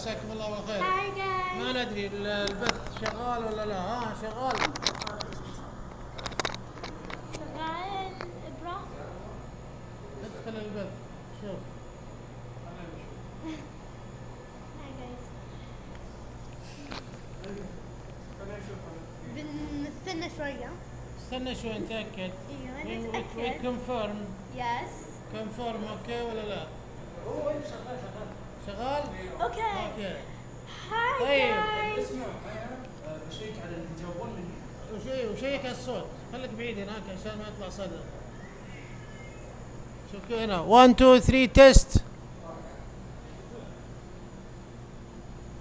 عساكم الله بالخير. ما ندري ال- البث شغال ولا لا. ها شغال. شغال. برا ادخل البث. شوف. بنستنى شوية. استنى شوي نتأكد. إيوه نتأكد. كونفيرم Yes. confirm okay ولا لا؟ شغال. Okay. okay. Hi طيب. guys. بشيك على اللي يجاوبون مني وشي وشيك على الصوت. خليك بعيد هناك عشان ما يطلع صدى. شوف كيف هنا. 1 2 3 test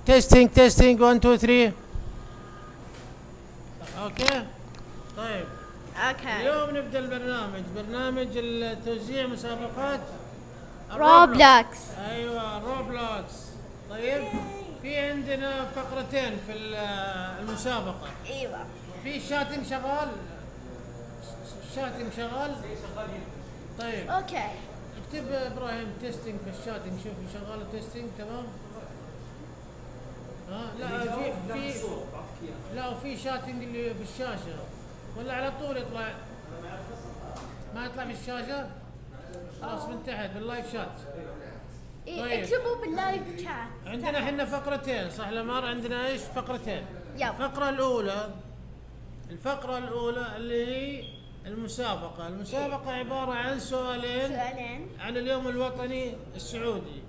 testing testing 1 2 3 okay. طيب. Okay. اليوم نبدأ البرنامج. برنامج التوزيع مسابقات. Roblox. أيوه Roblox طيب في عندنا فقرتين في ال- المسابقة. أيوه. في chatting شغال؟ chatting شغال؟ طيب. Okay. اكتب إبراهيم testing في ال chatting شوف شغال ال testing تمام؟ ها؟ لا في في لا وفي chatting اللي في الشاشة. ولا على طول يطلع. ما يطلع في الشاشة؟ خلاص من تحت بال live chat إيه، طيب. اكتبوا بال live chat. عندنا إحنا فقرتين صح لمار عندنا إيش فقرتين yep. الفقرة الأولى الفقرة الأولى اللي هي المسابقة المسابقة عبارة عن سؤالين سؤالين. عن اليوم الوطني السعودي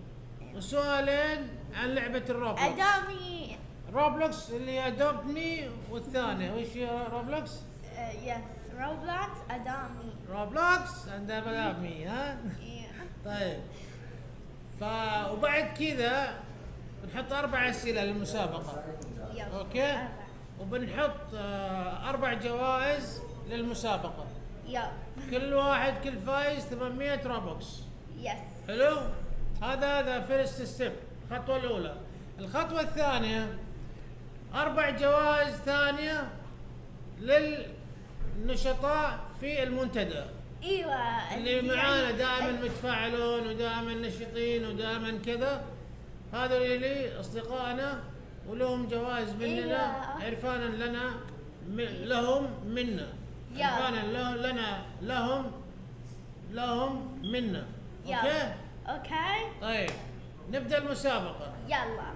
وسؤالين عن لعبة ال Roblox Adopt Me. Roblox اللي Adopt Me والثانية وش هي Roblox؟ yes. Roblox Adopt Me. Roblox عند Adopt Me ها؟ إيه. طيب ف وبعد كذا بنحط أربع أسئلة للمسابقة yep. okay. وبنحط آه، أربع جوائز للمسابقة yep. كل واحد كل فايز 800 Robux yes. حلو هذا هذا first step الخطوة الأولى الخطوة الثانية أربع جوائز ثانية للنشطاء في المنتدى إيوه. اللي معانا دائما متفاعلون ودائما نشيطين ودائما كذا هذا اللي أصدقائنا ولهم جوائز مننا أيوة. عرفانا لنا لهم منا. عرفانا لنا لهم لهم منا. okay okay. طيب نبدأ المسابقة يلا.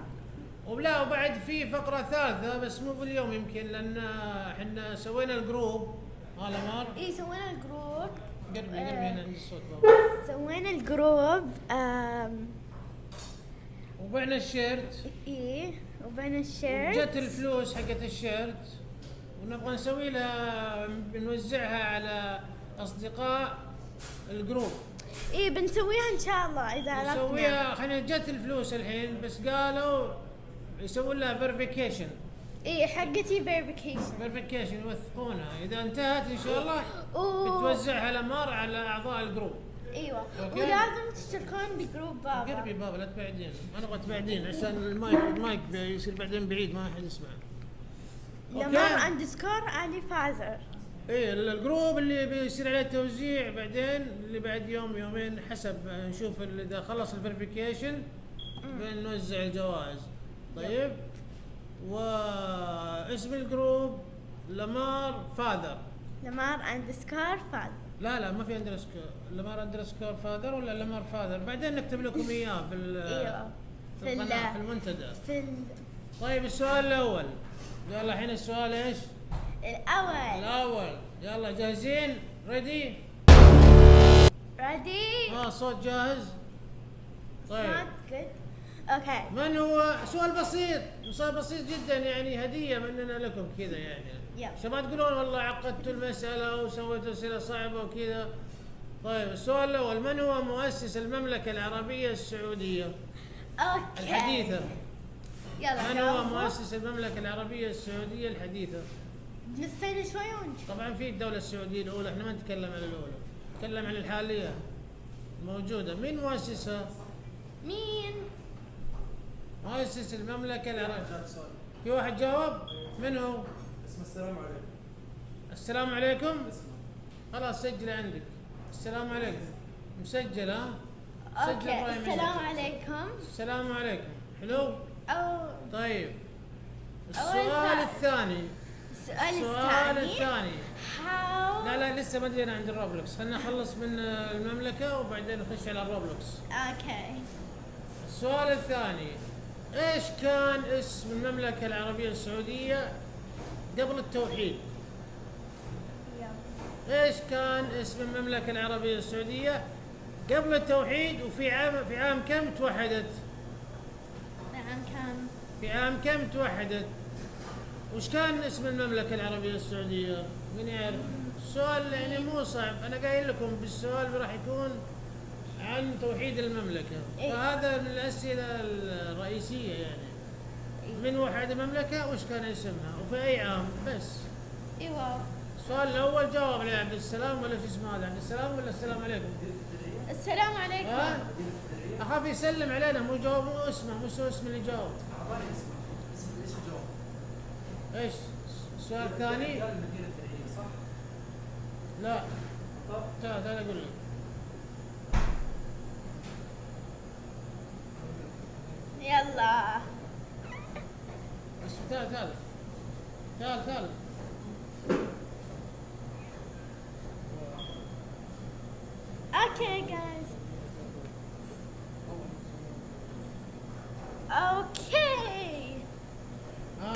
ولا وبعد في فقرة ثالثة بس مو باليوم يمكن لأن إحنا سوينا ال group يا لمار إيه سوينا ال group. قربي قربي آه. هنا عند الصوت بابا سوينا ال group. وبعنا ال shirt إيه وبعنا ال shirt. جت الفلوس حقت ال shirt ونبغى نسوي لها بنوزعها على اصدقاء ال group إيه بنسويها ان شاء الله اذا عرفنا. نسويها خلينا جت الفلوس الحين بس قالوا يسوون لها verification إيه حقتي verification. verification يوثقونها إذا انتهت إن شاء الله. بتوزعها لمار على أعضاء ال group أيوه okay. ولازم تشتركون ب group بابا. قربي بابا لا تبعدين أنا أبغى تبعدين عشان ال mic ال mic يصير بعدين بعيد ما حد يسمع لمار اندسكور علي فازر. إيه ال- الجروب اللي بيصير عليه توزيع بعدين اللي بعد يوم يومين حسب نشوف إذا خلص الفيريفيكيشن بنوزع الجوائز طيب واسم الجروب لمار فاذر لمار اندسكور فازر. لا لا ما في اندرسكور لمار اندرسكور فاذر ولا لمار فاذر بعدين نكتب لكم إياه في ال- إيوه. في في المنتدى في ال طيب السؤال الأول يلا الحين السؤال إيش؟ الأول. الأول يلا جاهزين؟ ready؟ ready؟ آه صوت جاهز؟ طيب. okay. من هو سؤال بسيط سؤال بسيط جدا يعني هدية مننا لكم كذا يعني. عشان ما تقولون والله عقدتوا المسألة وسويتوا أسئلة صعبة وكذا طيب السؤال الأول من هو مؤسس المملكة العربية السعودية أوكي. الحديثة يلا من هو. مؤسس المملكة العربية السعودية الحديثة نستنى شوي ونشوف. طبعا في الدولة السعودية الأولى إحنا ما نتكلم عن الأولى نتكلم عن الحالية موجودة مين مؤسسها مين؟ مؤسس المملكة العربيه في واحد جاوب من هو؟ اسمه السلام عليكم. السلام عليكم. خلاص سجل عندك. السلام عليكم. مسجل ها؟ سجل okay السلام. عليكم. السلام عليكم. حلو؟ طيب. أول السؤال سؤال. الثاني. السؤال السؤال الثاني. الثاني. How لا لا لسه ما جينا عند ال Roblox. خلينا نخلص من المملكة وبعدين نخش على ال Roblox. okay. السؤال الثاني. إيش كان اسم المملكة العربية السعودية قبل التوحيد؟ إيش كان اسم المملكة العربية السعودية قبل التوحيد وفي عام في عام كم توحدت؟ نعم كم في عام كم توحدت؟ وش كان اسم المملكة العربية السعودية؟ من يعرف؟ السؤال يعني مو صعب، أنا قايل لكم بالسؤال راح يكون عن توحيد المملكة، إيه. فهذا من الأسئلة الرئيسية يعني. من وحد المملكة وش كان اسمها؟ وفي أي عام؟ بس. إيوه السؤال الأول جاوب عليه عبد السلام ولا شو اسمه هذا؟ عبد السلام ولا السلام عليكم؟ السلام ها؟ عليكم أخاف يسلم علينا مو جاوب مو اسمه مو اسم اللي جاوب. اعطاني اسمه اسم إيش؟ السؤال الثاني؟ لا طب تعال تعال أقول لك يلا. بس تعال تعال. تعال تعال. okay guys okay ها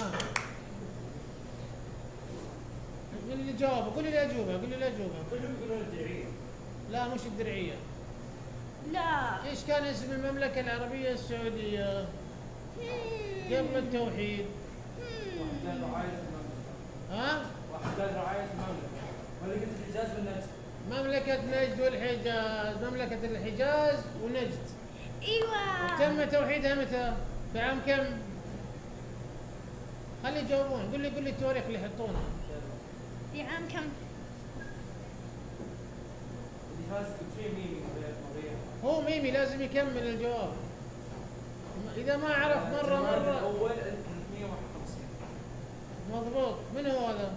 قول لي جاوبه قول لي الاجوبه قول لي الاجوبه كلهم يقولون الدرعية. لا مش الدرعية. لا. إيش كان اسم المملكة العربية السعودية؟ قبل التوحيد. واحد قال رعاية المملكة. ها؟ واحد قال رعاية المملكة. مملكة الحجاز والنجد. مملكة نجد والحجاز. مملكة الحجاز ونجد. إيوه. تم توحيدها متى؟ في عام كم؟ خلي يجاوبون. قول لي قول لي التواريخ اللي يحطونها في عام كم اللي فاز فيه مين مغير هو ميمي لازم يكمل الجواب. إذا ما عرف مرة مرة. الأول 1351 مضبوط. من هو هذا؟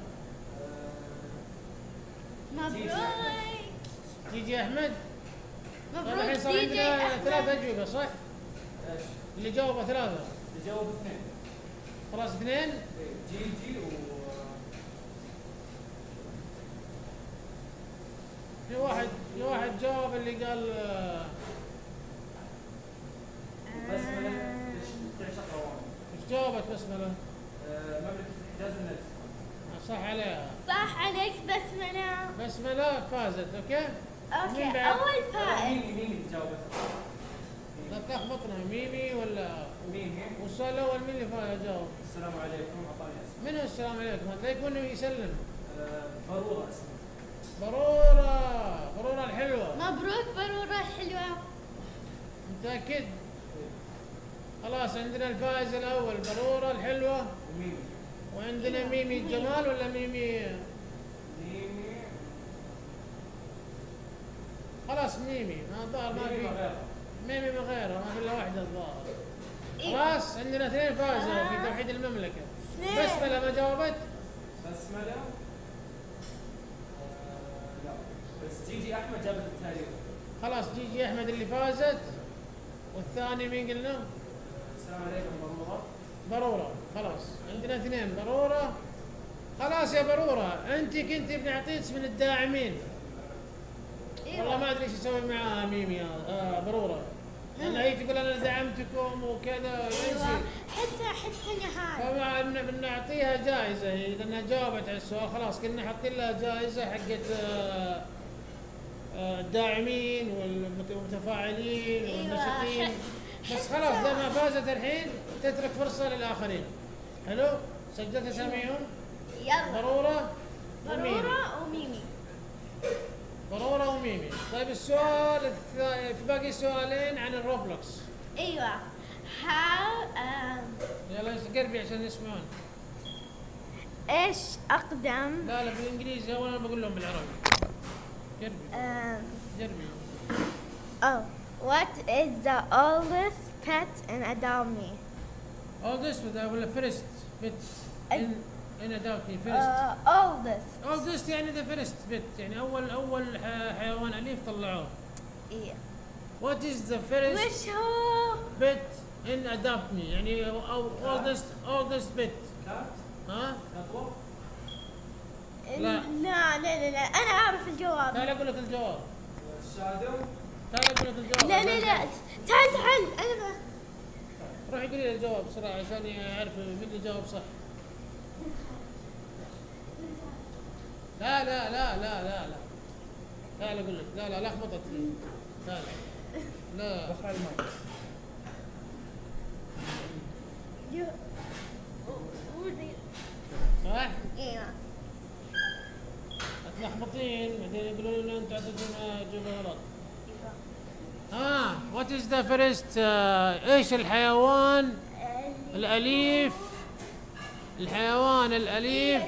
مبروك جيجي أحمد. طيب الحين مبروك صار دي جي عندنا ثلاث أجوبة صح؟ إيش؟ اللي جاوبه ثلاثة. اللي جاوب اثنين. خلاص اثنين. إيه، جي جي و في واحد في واحد جاوب اللي قال بسمله آه، مملكة الحجاز والنجد صح عليها. صح عليك بسملة بسمله فازت أوكي؟ أوكي؟ أول فائز مين مين اللي جاوبت؟ لا تلخبطنا ميمي ولا؟ مين؟ والسؤال الأول مين اللي فاز؟ جاوب. السلام عليكم أعطاني اسم من هو السلام عليكم؟ هذا يكون يسلم. ضروره اسمه برورة برورة الحلوة. مبروك برورة حلوة متأكد؟ خلاص عندنا الفائز الأول برورة الحلوة ومين؟ وعندنا ميمي الجمال ولا ميمي ميمي خلاص ميمي ما الظاهر ما ميمي في ميمي من غيره ما في إلا واحدة الظاهر إيه. خلاص عندنا اثنين فازوا في. توحيد المملكة اثنين. بسملة ما جاوبت بسملة آه، لا بس جي جي أحمد جابت التاريخ خلاص جيجي أحمد اللي فازت والثاني مين قلنا؟ السلام عليكم برورة برورة خلاص. عندنا اثنين برورة. خلاص يا برورة. أنت كنت بنعطيك من الداعمين. والله ما أدري إيش أسوي معاها ميمي هذا آه برورة. لأن هي تقول أنا دعمتكم وكذا أيوه. حتى حتى نهاية فمع إن بنعطيها جائزة. هي لانها جاوبت على السؤال خلاص كنا حاطين لها جائزة حقت آه، آه، الداعمين والمتفاعلين أيوة، والنشطين ح- بس خلاص زي ما فازت الحين تترك فرصة للآخرين. حلو؟ سجلت اساميهم يلا. ضرورة برورة وميمي. ضرورة وميمي. طيب السؤال الثاني في باقي سؤالين عن الروبلوكس. أيوه. How um, يلا قربي عشان يسمعون. إيش أقدم؟ لا لا بالإنجليزي. اول أنا بقول لهم بالعربي. قربي. Um, قربي. oh. What is the oldest pet in a dummy? Oldest ولا first bit in in a dummy first. Uh, oldest. Oldest يعني the first bit يعني أول أول حيوان أليف طلعوه. Yeah. What is the first Which هو bit in a dummy يعني oldest oldest bit. ها؟ ها؟ لا لا لا لا أنا أعرف الجواب. لا أقول لك الجواب. تعال لا لا لا. تعال تعال. أنا ما- روحي قولي لي الجواب بسرعة عشان اعرف مين اللي جاوب صح. لا لا لا لا لا لا. تعال أقول لك. لا لا لي تعال. لا. رفع الماء جو- ودي- صح؟ إيوه. تلخبطين بعدين يقولون لنا أنتم عطيتونا اجوبه غلط ها what is the first إيش الحيوان؟ الأليف. الحيوان الأليف.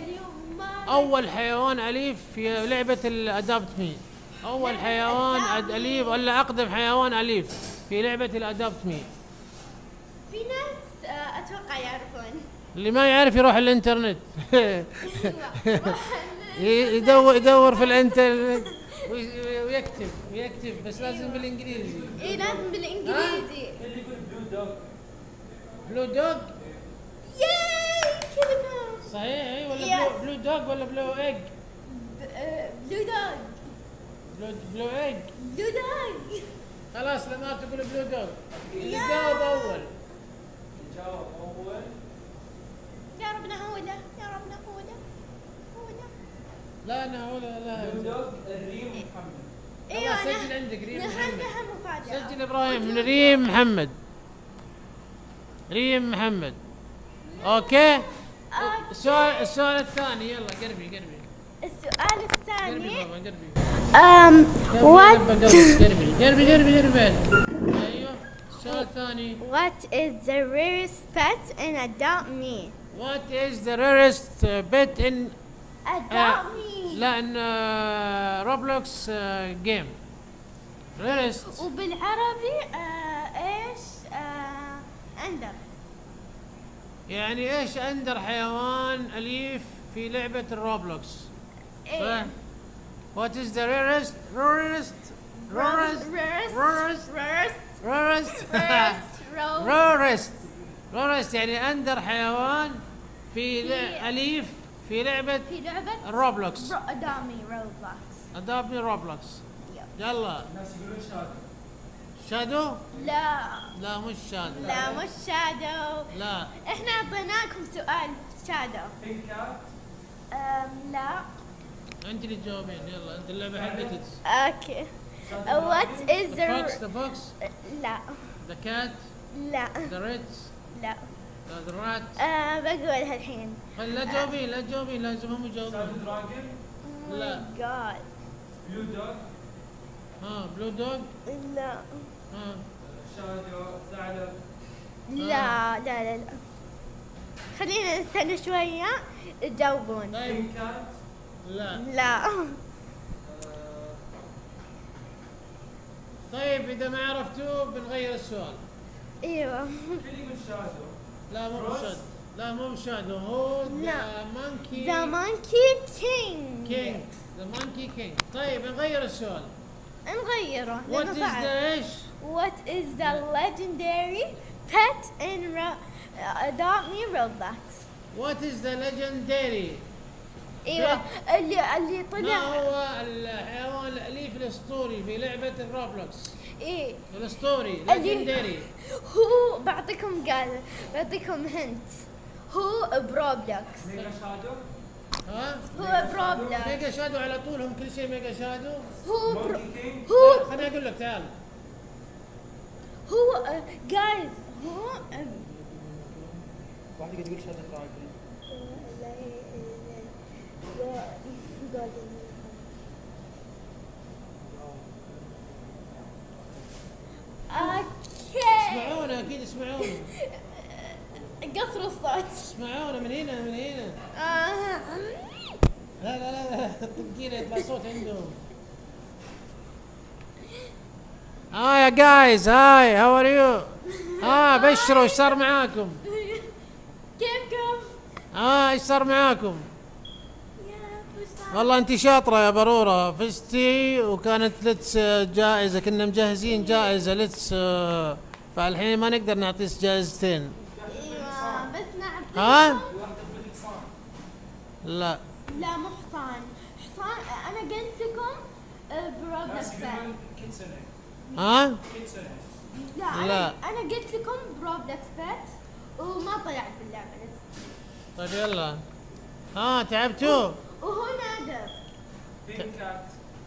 أول حيوان أليف في لعبة ال Adopt Me. أول حيوان أليف ولا أقدم حيوان أليف في لعبة الأدابت مي. في ناس آه، أتوقع يعرفون. اللي ما يعرف يروح الإنترنت. يدور يدور في الإنترنت. ويكتب ويكتب بس لازم بالإنجليزي. اي لازم بالإنجليزي. اللي يقول blue dog بلو دوغ ياي كلمة. صحيح اي ولا. بلو, بلو دوغ ولا بلو ايج بلو دوغ بلو, بلو ايج بلو دوغ خلاص لما تقول بلو دوغ اللي. جاوب أول. جاوب أول. يا ربنا هو ده يا ربنا هو ده لا أنا بلو لا الريم محمد. أيوه سجل عندك ريم محمد. سجل إبراهيم من ريم محمد. ريم محمد. أوكي. السؤال السؤال الثاني يلا قربي قربي. السؤال قربي الثاني بابا قربي. um what قربي قربي. قربي قربي أيوه. السؤال الثاني what is the rarest pet in adult me? What is the rarest uh, pet in adult me لا ان روبلوكس game rarest وبالعربي آه، إيش آه، أندر. يعني إيش أندر؟ حيوان أليف في لعبة الروبلوكس إيه. صح؟ what is the rarest rarest rarest rarest rarest rarest rarest يعني أندر حيوان في أليف في لعبة في لعبة الروبلوكس رو- ادامي روبلوكس ادابني روبلوكس يلا. الناس يقولون شادو شادو لا. لا مش شادو لا مش شادو لا. إحنا أعطيناكم سؤال شادو بينك كات لا. انت اللي تجاوبين. يلا انت اللعبة حقتك. أوكي. What is the فوكس ذا فوكس لا. ذا كات لا. the reds لا. the rat أه بقولها الحين لا تجاوبين لا تجاوبين لازم هم يجاوبون لا. جاد blue dog ها blue dog لا. ها. shadow ثعلب لا لا لا لا. خلينا نستنى شوية. تجاوبون. طيب. لا. لا. آه، طيب إذا ما عرفتوه بنغير السؤال. أيوه. كل يقول shadow لا مو؟ ب shad. لا مو ب shadow هو the لا. monkey The Monkey King king. the monkey king. طيب نغير السؤال. نغيره what is. the إيش What is the legendary pet in Ro- uh, Adopt Me Roblox? what is the legendary إيوه. اللي اللي ما طلع هو الحيوان الأليف الأسطوري في لعبة الروبلوكس إيه الاسطوري ليجندري هو بعطيكم قال بعطيكم هنت هو بروبلوكس ميجا شادو ها هو بروبلوكس ميجا شادو على طول هم كل شيء ميجا شادو هو برو هو خليني أقول لك تعال هو جايز هو آه، واحد يقول يقول shadow dragon أوكي. اسمعونا أكيد اسمعونا. الصوت. اسمعونا من هنا من هنا. آه. لا لا لا يطلع صوت عندهم. hi يا guys hi how are you ها بشروا إيش صار معاكم؟ كيفكم؟ ها إيش صار معاكم؟ والله انت شاطرة يا برورة. فزتي وكانت لتس جائزة. كنا مجهزين جائزة لتس فالحين ما نقدر نعطيك جائزتين. أيوه بس نعطيكم ها؟ لا. لا مو حصان. حصان أنا قلت لكم بروبلكس بات ها؟ لا لا. أنا أنا قلت لكم بروبلوكس bat وما طلعت باللعبة. طيب يلا. ها تعبتوا. وهو نادر. pink cat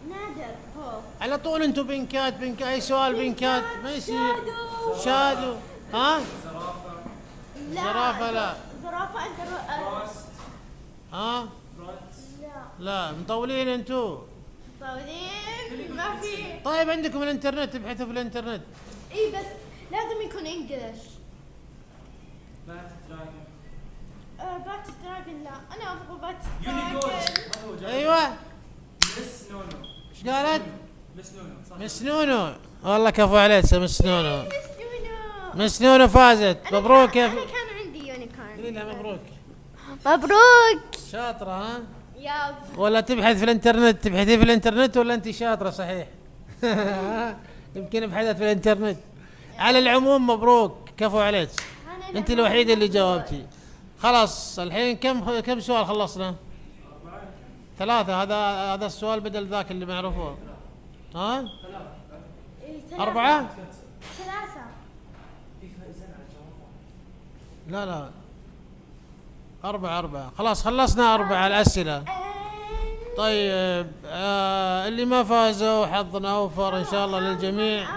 نادر هو. على طول أنتم pink cat pink cat أي سؤال pink cat؟ ما يصير. shadow. shadow. ها؟ زرافة. لا زرافة لا. زرافة أنت راست ها؟ لا. لا مطولين أنتم طاولين ما في. طيب عندكم الانترنت تبحثوا في الانترنت. إي بس لازم يكون English bat dragon آه bat dragon لا أنا أبغى bat unicorn. أيوه. Miss نونو إيش قالت؟ Miss نونو صح. Miss نونو والله كفو عليك يا Miss نونو Miss نونو فازت. مبروك يا أنا. كان عندي unicorn قولي لها مبروك. مبروك. شاطرة ها؟ يا ولا تبحث في الإنترنت. تبحثي في الإنترنت ولا أنت شاطرة صحيح؟ يمكن بحثت في الإنترنت. على العموم مبروك. كفو عليك. أنت الوحيدة اللي جاوبتي. خلاص الحين كم كم سؤال خلصنا؟ ثلاثة هذا هذا السؤال بدل ذاك اللي معروفه ها؟ ثلاثة. أربعة؟ ثلاثة لا لا أربعة أربعة خلاص خلصنا أربعة الأسئلة And- طيب آه اللي ما فازوا حظنا أوفر إن شاء الله للجميع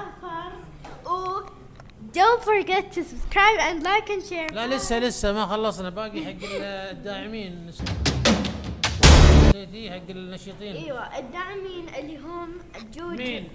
don't forget to subscribe and like and share. لا لسه لسه ما خلصنا. باقي حق الداعمين. نسيتي حق النشيطين. أيوه الداعمين اللي هم جوجو. مين؟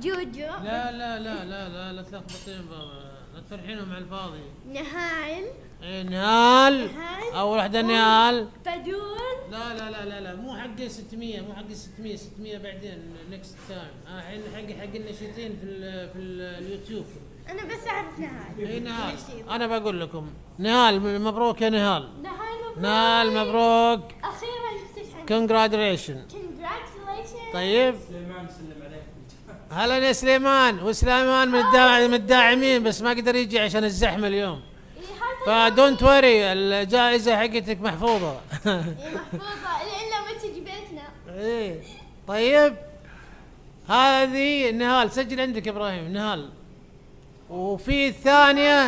جوجو. لا لا لا لا لا لا تلخبطين بابا. لا تفرحينهم على الفاضي. نهال. إيه، نهال. أول واحدة نهال. بدول لا لا لا لا لا مو حق 600 مو حق 600 600 بعدين next time الحين حق حق النشيطين في ال في ال اليوتيوب. أنا بس أعرف نهال. اي نهال. أنا بقول لكم نهال مبروك يا نهال. نهال مبروك. نهال مبروك. أخيرا استشهد congratulation طيب. سليمان سلم عليك. هلا يا سليمان. وسليمان من الداع- من الداعمين بس ما قدر يجي عشان الزحمة اليوم. إيه، هذا ف don't worry الجائزة حقتك محفوظة. إيه، محفوظة. لين لما تجي بيتنا. إيه. طيب. هذه نهال سجل عندك يا إبراهيم. نهال. وفي الثانية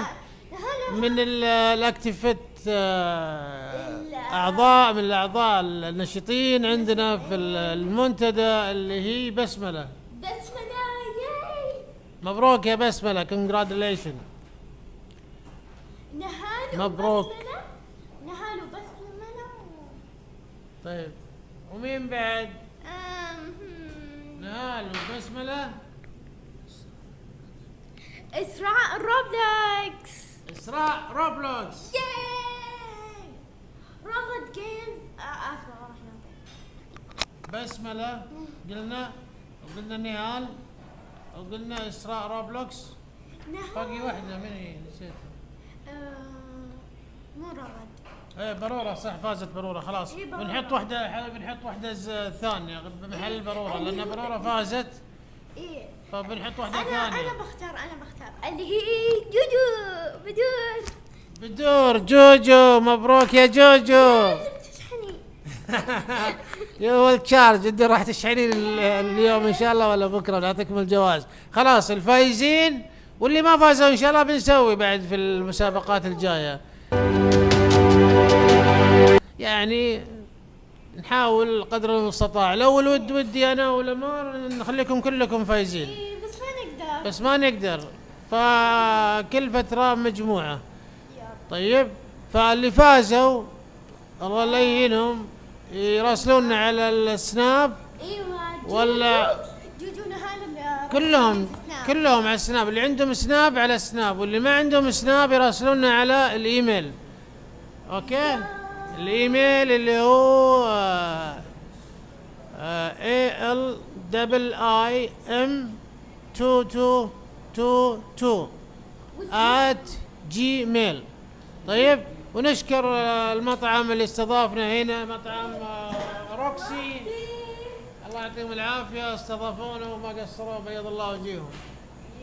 نهال من ال- ال activate آه، أعضاء من الأعضاء النشيطين عندنا في ال- المنتدى اللي هي بسملة. بسملة ياي. مبروك يا بسملة congratulation نهال مبروك. وبسملة نهال وبسملة طيب ومين بعد. نهال وبسمله إسراء روبلوكس. إسراء روبلوكس. ياي. رغد جيمز آه، اسمع راح نعطي بسمله قلنا وقلنا نهال. وقلنا إسراء روبلوكس. نهال. باقي واحدة من هي نسيت آه، مو رغد. إيه بروره صح فازت بروره خلاص. إيه، برورة. بنحط واحدة بنحط واحدة ز- ثانية. بمحل البروره لأن بروره فازت. إيه. فبنحط واحدة أنا أنا ثانية بختار أنا بختار. اللي هي جوجو بدون بدور جوجو مبروك يا جوجو. تشحني يا ولد charge انت راح تشحنين ال- اليوم إن شاء الله ولا بكرة؟ نعطيكم الجواز. خلاص الفايزين واللي ما فازوا إن شاء الله بنسوي بعد في المسابقات الجاية. يعني نحاول قدر المستطاع. لو الود ودي أنا ولمار نخليكم كلكم فايزين. إيه بس ما نقدر. بس ما نقدر. فكل فترة مجموعة. طيب فاللي فازوا الله لا يهينهم يراسلونا على السناب. أيوه ولا- جوجو كلهم. كلهم على السناب. اللي عندهم سناب على السناب. واللي ما عندهم سناب يراسلونا على الإيميل. okay؟ الإيميل اللي هو A L double A M 2222 at gmail. طيب ونشكر المطعم اللي استضافنا هنا مطعم آه، روكسي. الله يعطيهم العافية استضافونا وما قصروا بيض الله وجيههم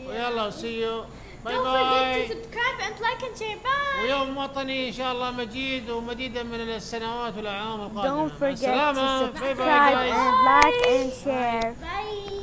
ويلا و see you bye bye subscribe and like and share bye ويوم وطني إن شاء الله مجيد ومديدا من السنوات والاعوام القادمة. السلامة. باي باي لايك اند شير باي